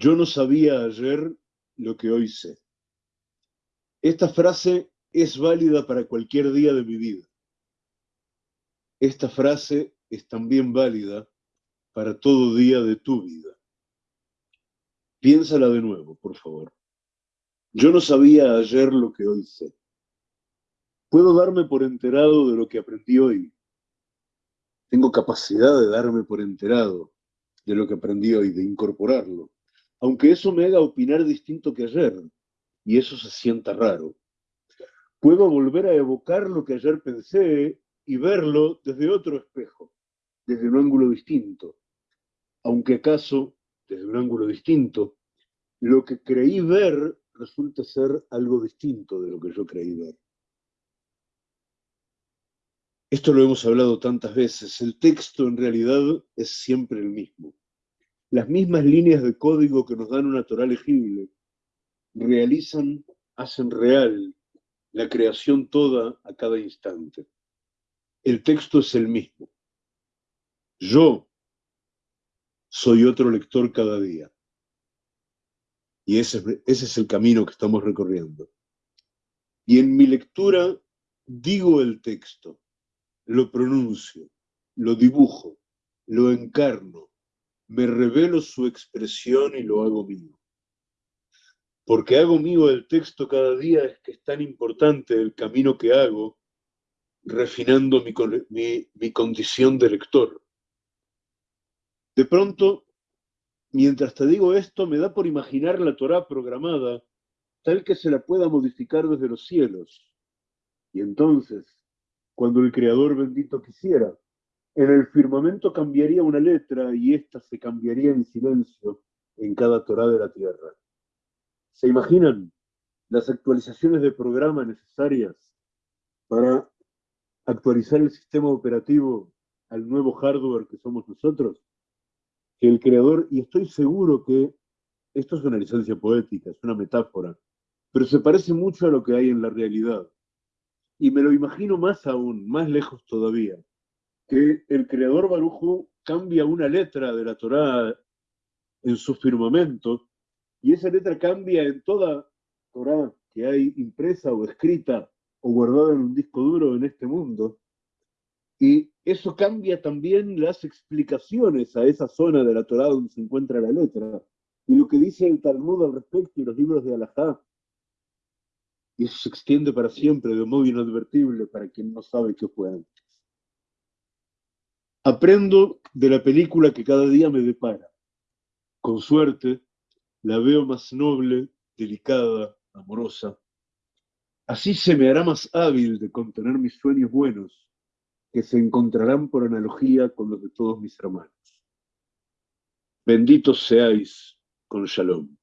Yo no sabía ayer lo que hoy sé. Esta frase es válida para cualquier día de mi vida. Esta frase es también válida para todo día de tu vida. Piénsala de nuevo, por favor. Yo no sabía ayer lo que hoy sé. Puedo darme por enterado de lo que aprendí hoy. Tengo capacidad de darme por enterado de lo que aprendí hoy, de incorporarlo aunque eso me haga opinar distinto que ayer, y eso se sienta raro. Puedo volver a evocar lo que ayer pensé y verlo desde otro espejo, desde un ángulo distinto, aunque acaso, desde un ángulo distinto, lo que creí ver resulta ser algo distinto de lo que yo creí ver. Esto lo hemos hablado tantas veces, el texto en realidad es siempre el mismo las mismas líneas de código que nos dan una Torah legible, realizan, hacen real la creación toda a cada instante. El texto es el mismo. Yo soy otro lector cada día. Y ese, ese es el camino que estamos recorriendo. Y en mi lectura digo el texto, lo pronuncio, lo dibujo, lo encarno, me revelo su expresión y lo hago mío. Porque hago mío el texto cada día es que es tan importante el camino que hago, refinando mi, mi condición de lector. De pronto, mientras te digo esto, me da por imaginar la Torá programada, tal que se la pueda modificar desde los cielos. Y entonces, cuando el Creador bendito quisiera, en el firmamento cambiaría una letra y ésta se cambiaría en silencio en cada Torá de la tierra. ¿Se imaginan las actualizaciones de programa necesarias para actualizar el sistema operativo al nuevo hardware que somos nosotros? Que el creador, y estoy seguro que esto es una licencia poética, es una metáfora, pero se parece mucho a lo que hay en la realidad. Y me lo imagino más aún, más lejos todavía que el creador Barujo cambia una letra de la Torá en su firmamento, y esa letra cambia en toda Torá que hay impresa o escrita o guardada en un disco duro en este mundo. Y eso cambia también las explicaciones a esa zona de la Torá donde se encuentra la letra. Y lo que dice el Talmud al respecto y los libros de Alajá. Y eso se extiende para siempre de modo inadvertible para quien no sabe qué fue antes. Aprendo de la película que cada día me depara. Con suerte, la veo más noble, delicada, amorosa. Así se me hará más hábil de contener mis sueños buenos, que se encontrarán por analogía con los de todos mis hermanos. Benditos seáis con Shalom.